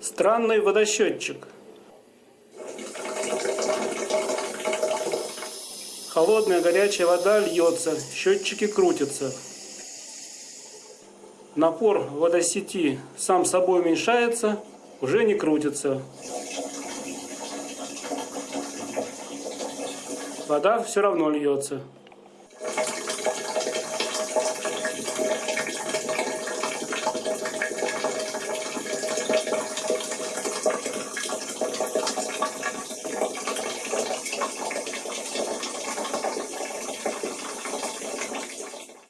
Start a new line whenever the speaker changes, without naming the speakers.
Странный водосчетчик. Холодная горячая вода льется, счетчики крутятся. Напор водосети сам собой уменьшается, уже не крутится. Вода все равно льется.